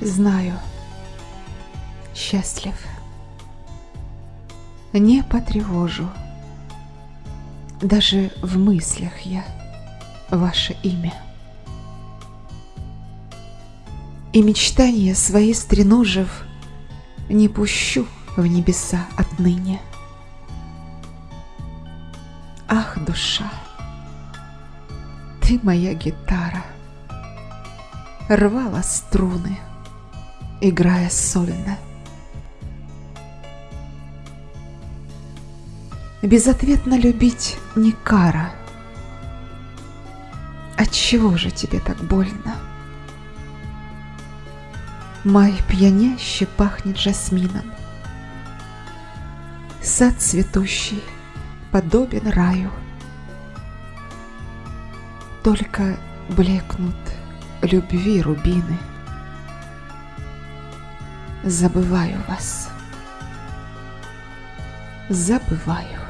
Знаю, счастлив. Не потревожу. Даже в мыслях я ваше имя. И мечтания свои стреножив, Не пущу в небеса отныне. Ах, душа, ты моя гитара, Рвала струны, играя сольно. Безответно любить не кара. Отчего же тебе так больно? Май пьяняще пахнет жасмином. Сад цветущий подобен раю. Только блекнут любви рубины. Забываю вас. Забываю.